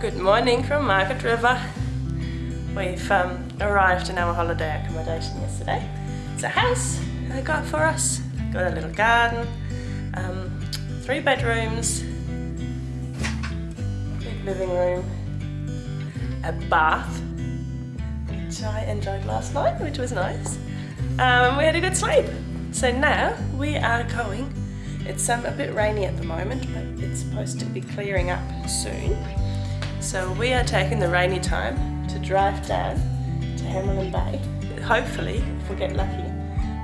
Good morning from Margaret River. We've um, arrived in our holiday accommodation yesterday. It's a house they got for us. Got a little garden, um, three bedrooms, big living room, a bath, which I enjoyed last night, which was nice. Um, we had a good sleep. So now we are going. It's um, a bit rainy at the moment, but it's supposed to be clearing up soon. So we are taking the rainy time to drive down to Hamelin Bay. Hopefully, if we get lucky,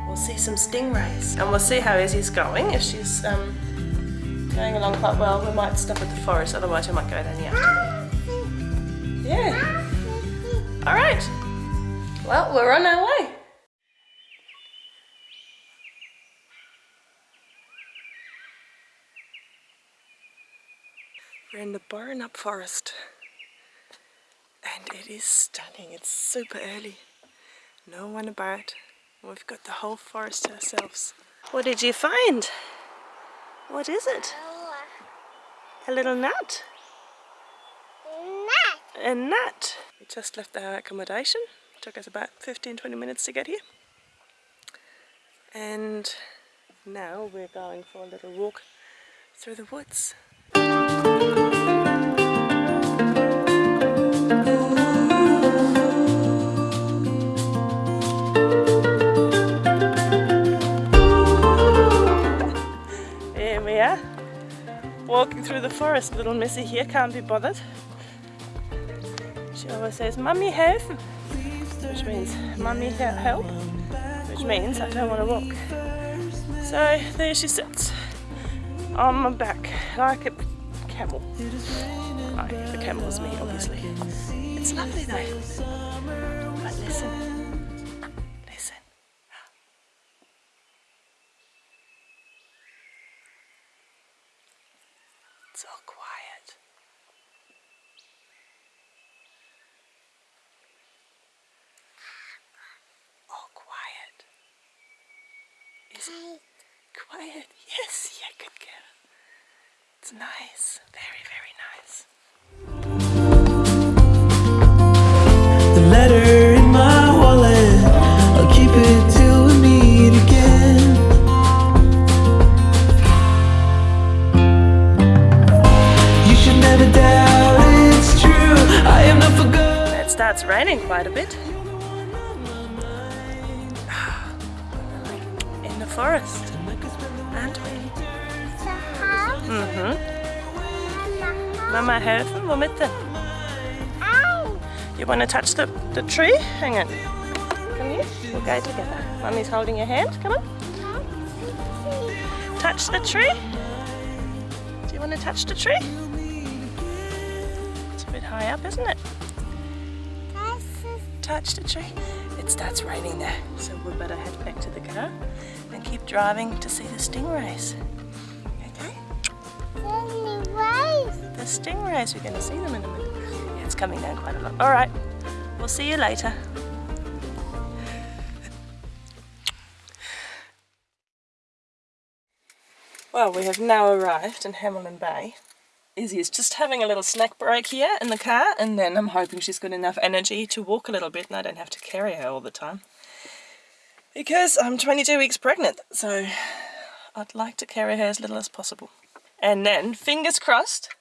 we'll see some stingrays. And we'll see how Izzy's going. If she's um, going along quite well, we might stop at the forest, otherwise we might go the afternoon. Yeah. All right. Well, we're on our way. We're in the Boranup forest and it is stunning. It's super early. No one about. We've got the whole forest to ourselves. What did you find? What is it? A little nut? Nut. A nut. We just left our accommodation. It took us about 15-20 minutes to get here. And now we're going for a little walk through the woods. Through the forest. Little Missy here can't be bothered. She always says, Mummy help, which means Mummy help, which means I don't want to walk. So there she sits on my back like a camel. Like the camel's me, obviously. It's lovely though. But listen, listen. It's all quiet. All quiet. It quiet? Yes, yeah, good girl. It's nice, very, very nice. The letter in my wallet, I'll keep it till we meet again. You should never doubt it's true. I am not forgotten. It starts raining quite a bit. Forest, aren't we? Mhm. Mama helfen, womit denn? You want to touch the, the tree? Hang on. Come here. We'll go together. Mummy's holding your hand. Come on. Touch the tree. Do you want to touch the tree? It's a bit high up, isn't it? Touch the tree. It starts raining there, so we better head back to the car and driving to see the stingrays. Okay? The stingrays, we're going to see them in a minute. Yeah, it's coming down quite a lot. All right, we'll see you later. Well, we have now arrived in Hamelin Bay. Izzy is just having a little snack break here in the car and then I'm hoping she's got enough energy to walk a little bit and I don't have to carry her all the time. Because I'm 22 weeks pregnant, so I'd like to carry her as little as possible. And then, fingers crossed,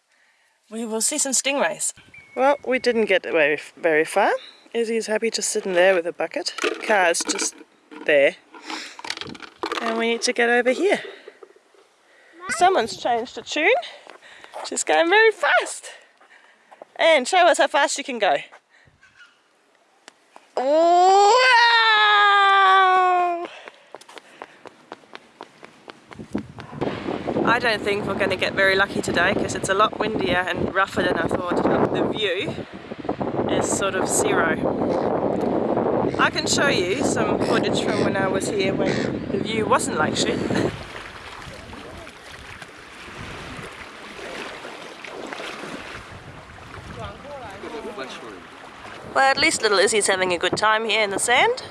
we will see some stingrays. Well, we didn't get very, very far. Izzy's happy just sitting there with a bucket. Car's just there. And we need to get over here. Someone's changed the tune. She's going very fast. And show us how fast you can go. I don't think we're going to get very lucky today because it's a lot windier and rougher than I thought. The view is sort of zero. I can show you some footage from when I was here when the view wasn't like shit. Well, at least little Izzy's having a good time here in the sand.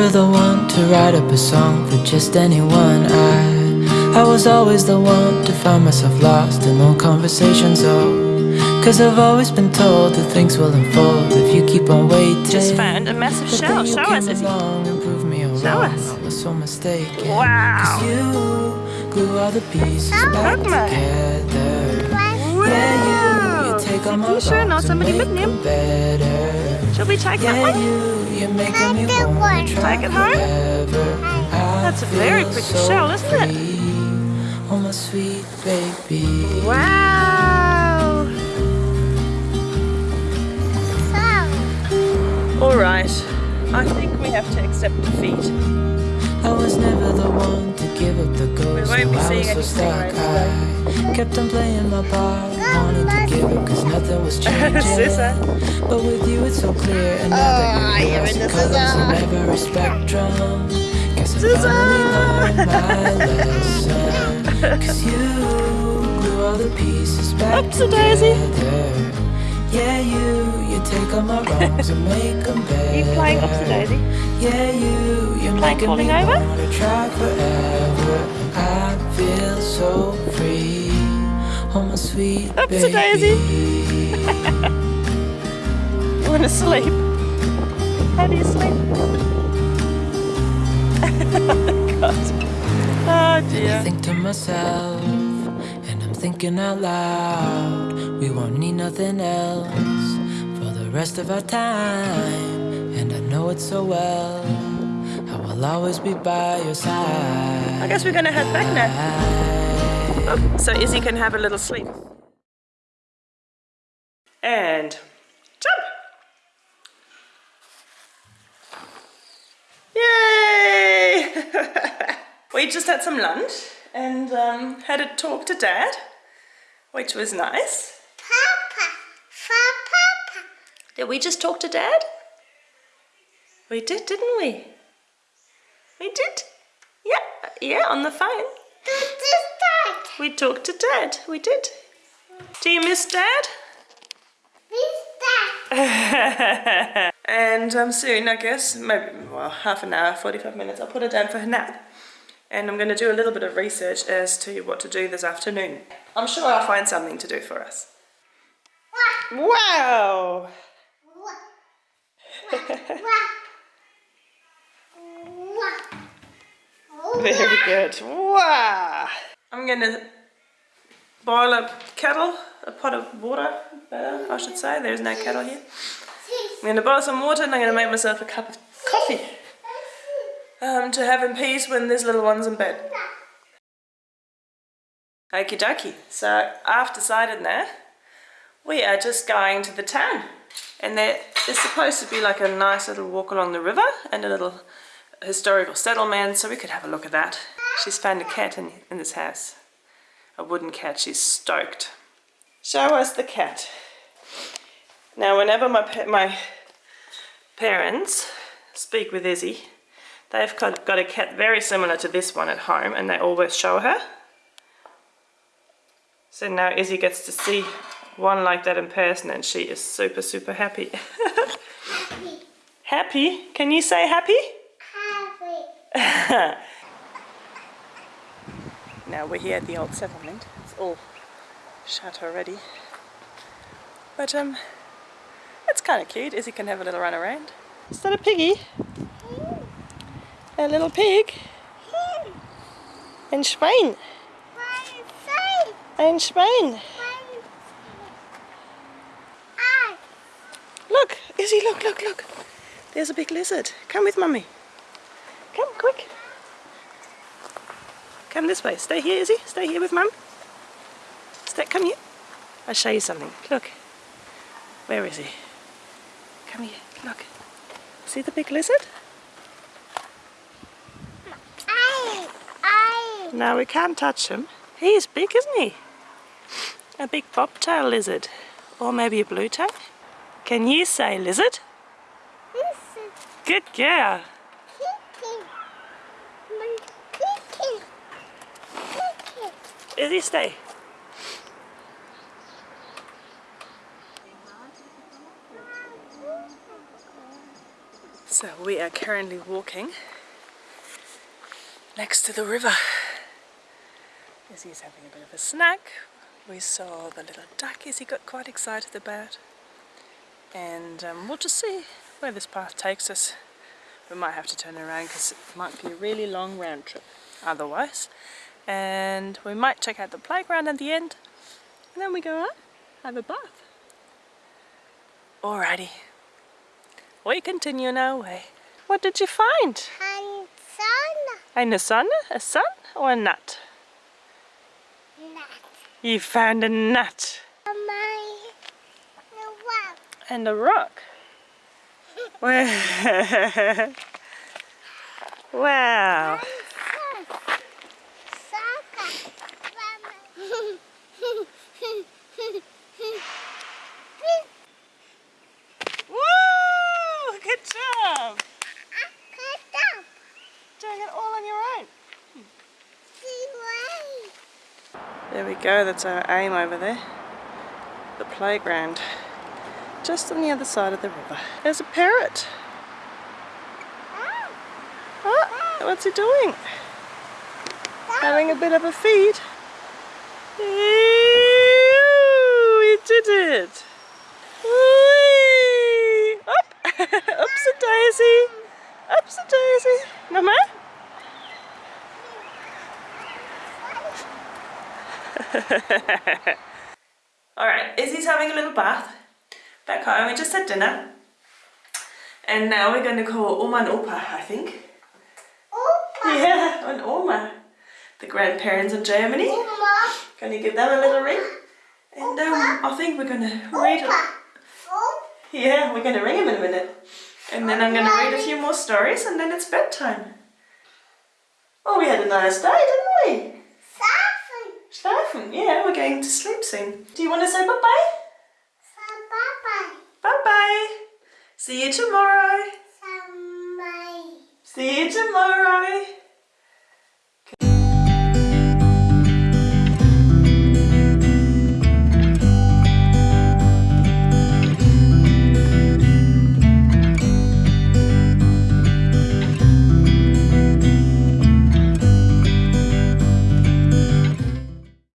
Never the one to write up a song for just anyone. I, I was always the one to find myself lost in long conversations. Oh, cause I've always been told that things will unfold if you keep on waiting. Just found a massive But shell. then you Show us, Izzy. along and proved me Show wrong. us. I was so mistaken. Wow. Cause you glue all the pieces back Guck mal. together. Yeah, you, you take all my Sieht die schön aus, wrongs and make them better. Shall we take that one? you, you're me Take it home? forever. I That's a very pretty so shell, isn't it? Oh, my sweet baby. Wow. All right. I think we have to accept defeat. I was never the one to give up the ghost. won't be I seeing was so any stuck. stingrays I kept on playing my part, was changing. But with you, it's so clear. And now that you're the colors in every spectrum. Guess I finally learned my lesson. Cause you glue all the pieces back daisy. together. Yeah, you, you take all my wrongs and make them better. you playing Oopsie Daisy? Yeah, you, you're Playing making falling me over? wanna try forever. I feel so free. Oh, my sweet baby. daisy. You want to sleep? How do you sleep? God. Oh I dear. think to myself, and I'm thinking out loud. We won't need nothing else for the rest of our time. And I know it so well. I will always be by your side. I guess we're gonna head back now. Oh, so Izzy can have a little sleep. And we just had some lunch and um, had a talk to Dad, which was nice. Papa, Papa. did we just talk to Dad? We did, didn't we? We did. Yeah, yeah, on the phone. We talked to Dad. We did. Do you miss Dad? miss Dad? and um, soon, I guess, maybe well, half an hour, 45 minutes, I'll put her down for her nap. And I'm going to do a little bit of research as to what to do this afternoon. I'm sure I'll find something to do for us. Wow! Very good. Wow! I'm going to boil a kettle, a pot of water, better, I should say. There's no kettle here. I'm going to boil some water and I'm going to make myself a cup of coffee um, to have in peace when this little one's in bed. Okie dokie. So I've decided now we are just going to the town. And there is supposed to be like a nice little walk along the river and a little historical settlement, so we could have a look at that. She's found a cat in, in this house. A wooden cat. She's stoked. Show us the cat. Now, whenever my my parents speak with Izzy, they've got, a cat very similar to this one at home, and they always show her. So now Izzy gets to see one like that in person, and she is super, super happy. happy? Can you say happy? happy? now we're here at the old settlement. It's all shut already. But um, it's kind of cute. Izzy can have a little run around. Is that a piggy? A little pig? Ein Schwein. Ein Schwein. Look, Izzy, look, look, look. There's a big lizard. Come with mummy. Come, quick. Come this way. Stay here, Izzy. Stay here with mum. Stay, come here. I'll show you something. Look. Where is he? Come here. Look. See the big lizard? No, we can't touch him. He is big, isn't he? A big bobtail lizard. Or maybe a blue tail. Can you say lizard? Good girl. Izzy, stay. So we are currently walking next to the river. Izzy's having a bit of a snack. We saw the little duck he got quite excited about. And um, we'll just see where this path takes us. We might have to turn around because it might be a really long round trip otherwise. And we might check out the playground at the end. And then we go up, have a bath. Alrighty. We continue on our way. What did you find? Ein Sonne. Eine Sonne? A sun or a nut? You found a nut and a rock. Wow. wow. Good job. Doing it all on your own. There we go, that's our aim over there. The playground. Just on the other side of the river. There's a parrot. Oh, what's he doing? Having a bit of a feed. Ew, he did it. Up! Oops a daisy. Oops a daisy. Mama? Alright, Izzy's having a little bath. Back home, we just had dinner. And now we're going to call Oma and Opa, I think. Opa. Yeah, and Oma. The grandparents in Germany. Oma. Going to give them a little ring. And um, I think we're going to read it. Yeah, we're going to ring him in a minute. And then I'm going to read a few more stories and then it's bedtime. Oh, we had a nice day, didn't we? Schlafen. Yeah, we're going to sleep soon. Do you want to say bye-bye? Bye-bye. Bye-bye. See you tomorrow. See you tomorrow.